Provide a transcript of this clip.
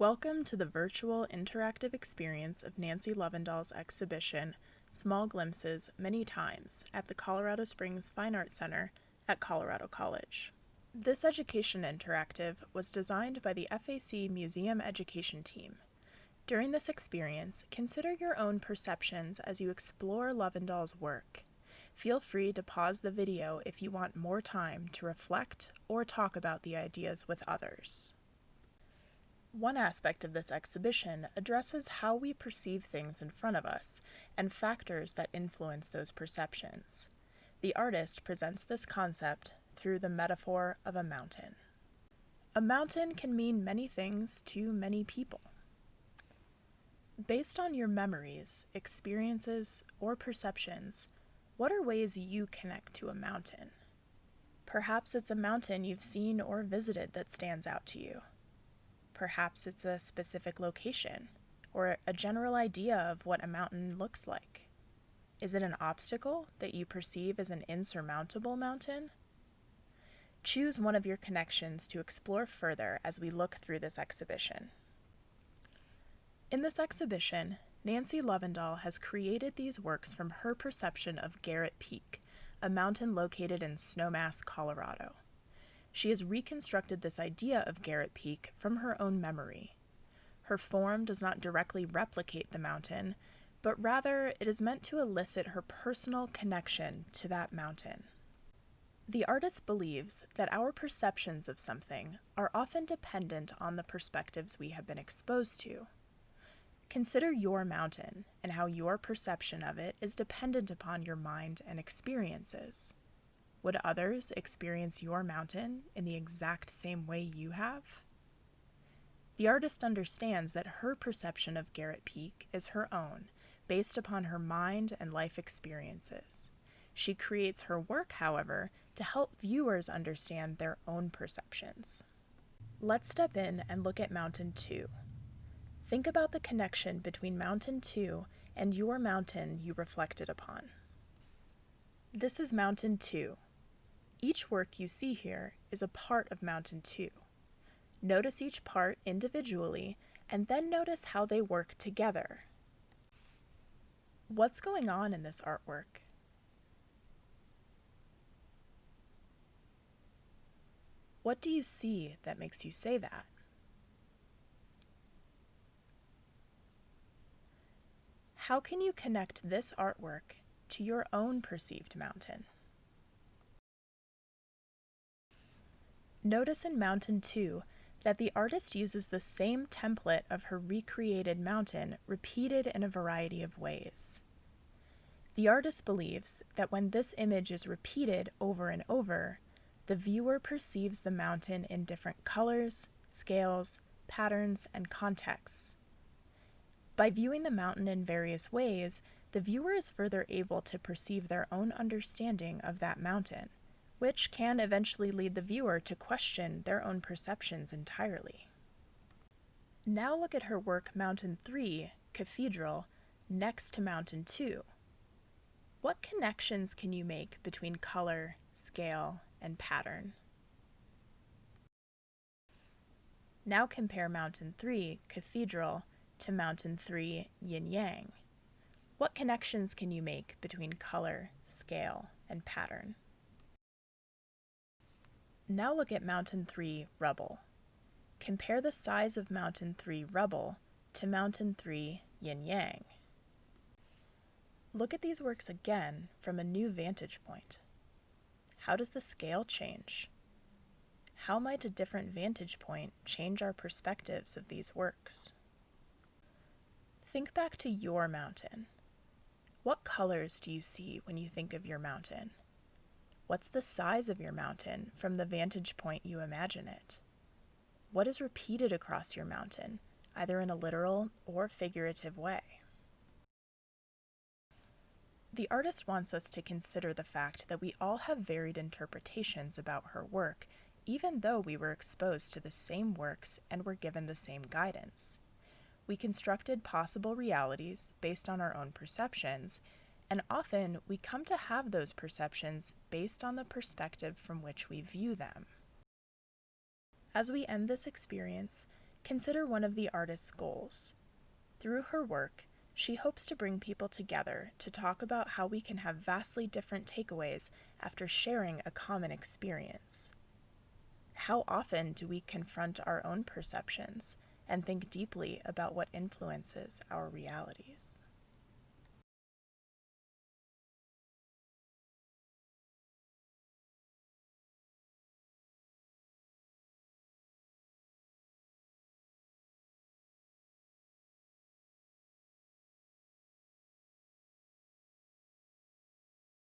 Welcome to the virtual interactive experience of Nancy Lovendahl's exhibition, Small Glimpses Many Times, at the Colorado Springs Fine Arts Center at Colorado College. This education interactive was designed by the FAC Museum Education Team. During this experience, consider your own perceptions as you explore Lovendahl's work. Feel free to pause the video if you want more time to reflect or talk about the ideas with others. One aspect of this exhibition addresses how we perceive things in front of us and factors that influence those perceptions. The artist presents this concept through the metaphor of a mountain. A mountain can mean many things to many people. Based on your memories, experiences, or perceptions, what are ways you connect to a mountain? Perhaps it's a mountain you've seen or visited that stands out to you. Perhaps it's a specific location or a general idea of what a mountain looks like. Is it an obstacle that you perceive as an insurmountable mountain? Choose one of your connections to explore further as we look through this exhibition. In this exhibition, Nancy Lovendahl has created these works from her perception of Garrett Peak, a mountain located in Snowmass, Colorado. She has reconstructed this idea of Garrett Peak from her own memory. Her form does not directly replicate the mountain, but rather it is meant to elicit her personal connection to that mountain. The artist believes that our perceptions of something are often dependent on the perspectives we have been exposed to. Consider your mountain and how your perception of it is dependent upon your mind and experiences. Would others experience your mountain in the exact same way you have? The artist understands that her perception of Garrett Peak is her own, based upon her mind and life experiences. She creates her work, however, to help viewers understand their own perceptions. Let's step in and look at Mountain 2. Think about the connection between Mountain 2 and your mountain you reflected upon. This is Mountain 2, each work you see here is a part of Mountain 2. Notice each part individually and then notice how they work together. What's going on in this artwork? What do you see that makes you say that? How can you connect this artwork to your own perceived mountain? Notice in Mountain 2 that the artist uses the same template of her recreated mountain repeated in a variety of ways. The artist believes that when this image is repeated over and over, the viewer perceives the mountain in different colors, scales, patterns, and contexts. By viewing the mountain in various ways, the viewer is further able to perceive their own understanding of that mountain which can eventually lead the viewer to question their own perceptions entirely. Now look at her work Mountain 3, Cathedral, next to Mountain 2. What connections can you make between color, scale, and pattern? Now compare Mountain 3, Cathedral, to Mountain 3, Yin Yang. What connections can you make between color, scale, and pattern? Now look at Mountain 3 Rubble. Compare the size of Mountain 3 Rubble to Mountain 3 Yin Yang. Look at these works again from a new vantage point. How does the scale change? How might a different vantage point change our perspectives of these works? Think back to your mountain. What colors do you see when you think of your mountain? What's the size of your mountain from the vantage point you imagine it? What is repeated across your mountain, either in a literal or figurative way? The artist wants us to consider the fact that we all have varied interpretations about her work, even though we were exposed to the same works and were given the same guidance. We constructed possible realities based on our own perceptions, and often we come to have those perceptions based on the perspective from which we view them. As we end this experience, Consider one of the artist's goals. Through her work, she hopes to bring people together to talk about how we can have vastly different takeaways after sharing a common experience. How often do we confront our own perceptions and think deeply about what influences our realities?